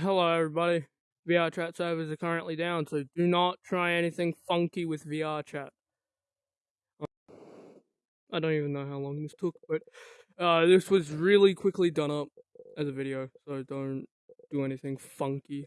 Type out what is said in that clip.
Hello, everybody. VR chat servers are currently down, so do not try anything funky with VR chat. I don't even know how long this took, but uh, this was really quickly done up as a video, so don't do anything funky.